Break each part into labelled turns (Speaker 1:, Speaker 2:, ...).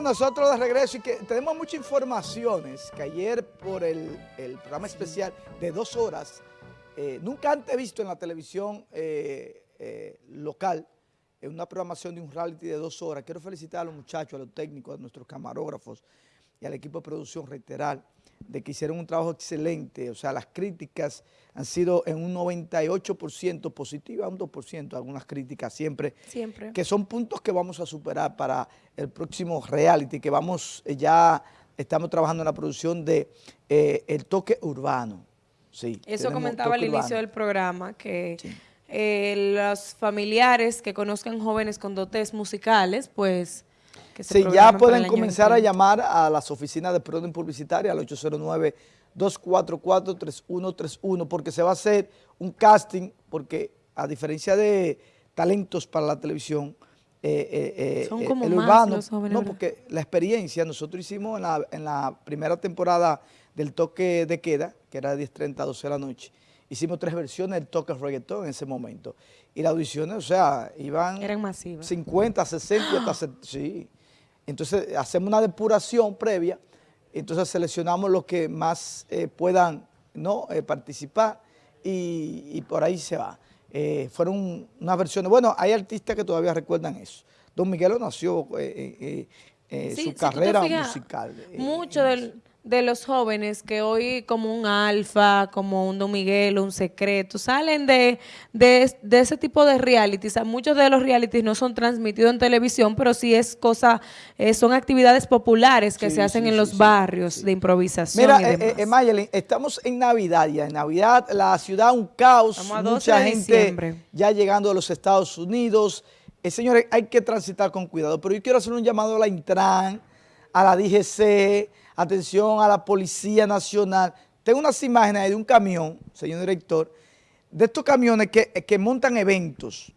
Speaker 1: nosotros de regreso y que tenemos muchas informaciones que ayer por el, programa especial de dos horas, eh, nunca antes visto en la televisión eh, eh, local, en una programación de un reality de dos horas. Quiero felicitar a los muchachos, a los técnicos, a nuestros camarógrafos y al equipo de producción, reiterar, de que hicieron un trabajo excelente, o sea, las críticas han sido en un 98% positivas, un 2%, algunas críticas siempre,
Speaker 2: siempre,
Speaker 1: que son puntos que vamos a superar para el próximo reality, que vamos, eh, ya estamos trabajando en la producción de eh, El Toque Urbano. Sí,
Speaker 2: Eso comentaba al inicio del programa, que eh, los familiares que conozcan jóvenes con dotes musicales, pues
Speaker 1: Sí, ya pueden comenzar a llamar a las oficinas de Proden Publicitaria al 809-244-3131 porque se va a hacer un casting, porque a diferencia de talentos para la televisión,
Speaker 2: eh, eh, eh, Son como el
Speaker 1: urbano, no, porque la experiencia, nosotros hicimos en la, en la primera temporada del toque de queda, que era de 10.30 a 12 de la noche, hicimos tres versiones del toque reggaetón en ese momento. Y las audiciones, o sea, iban...
Speaker 2: Eran masivas.
Speaker 1: 50, 60, hasta... Sí. Entonces hacemos una depuración previa, entonces seleccionamos los que más eh, puedan ¿no? Eh, participar y, por ahí se va. Eh, fueron unas versiones, bueno, hay artistas que todavía recuerdan eso. Don Miguelo nació su carrera musical.
Speaker 2: Mucho del de los jóvenes que hoy como un Alfa, como un Don Miguel, un Secreto, salen de, de, ese tipo de realities. muchos de los realities no son transmitidos en televisión, pero sí es cosa, eh, son actividades populares que se hacen en los barrios de improvisación
Speaker 1: Mira, eh, eh estamos en Navidad ya. En Navidad la ciudad un caos, mucha gente ya llegando a los Estados Unidos. Señores, hay que transitar con cuidado, pero yo quiero hacer un llamado a la Intran, a la DGC, atención a la Policía Nacional. Tengo unas imágenes de un camión, señor director, de estos camiones que, montan eventos,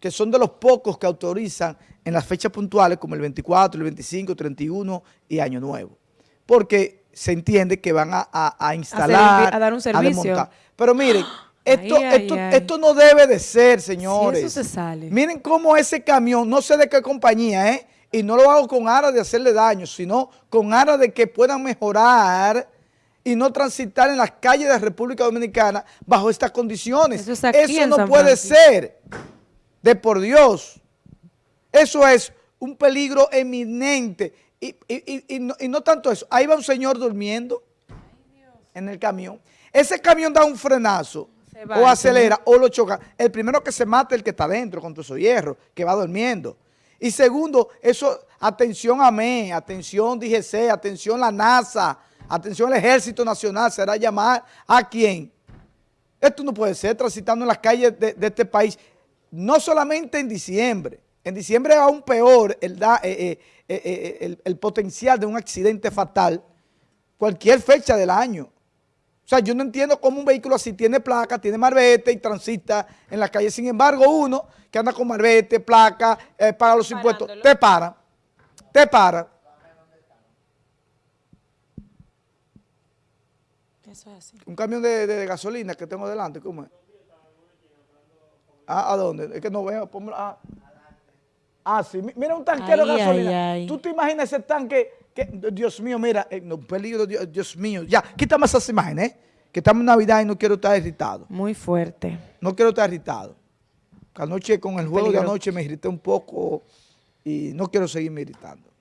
Speaker 1: que son de los pocos que autorizan en las fechas puntuales como el 24, el 25, 31 y Año Nuevo. Porque se entiende que van a, instalar,
Speaker 2: a, dar un servicio.
Speaker 1: Pero miren, esto, esto, esto no debe de ser, señores.
Speaker 2: eso se sale.
Speaker 1: Miren cómo ese camión, no sé de qué compañía, ¿eh? Y no lo hago con aras de hacerle daño, sino con aras de que puedan mejorar y no transitar en las calles de República Dominicana bajo estas condiciones. Eso, no puede ser, de por Dios. Eso es un peligro eminente. Y, no, tanto eso, ahí va un señor durmiendo en el camión. Ese camión da un frenazo o acelera o lo choca. El primero que se mata es el que está dentro con todo su hierro, que va durmiendo. Y segundo, eso, atención a mí, atención DGC, atención la NASA, atención el Ejército Nacional, será llamar a quién. Esto no puede ser transitando en las calles de, este país, no solamente en diciembre, en diciembre aún peor el, eh, eh, eh, el potencial de un accidente fatal, cualquier fecha del año. O sea, yo no entiendo cómo un vehículo así tiene placa, tiene marbete y transita en la calle. Sin embargo, uno que anda con marbete, placa, eh, paga los impuestos, te para, te para. Eso es así. Un camión de, gasolina que tengo delante, ¿cómo es? Ah, ¿A dónde? Es que no veo, ah. ah, sí, mira un tanquero de gasolina. ¿Tú te imaginas ese tanque Dios mío, mira, eh, no, peligro, Dios, mío. Ya, quítame esas imágenes, ¿eh? que estamos en Navidad y no quiero estar irritado.
Speaker 2: Muy fuerte.
Speaker 1: No quiero estar irritado. Anoche con el juego de anoche me irrité un poco y no quiero seguirme irritando.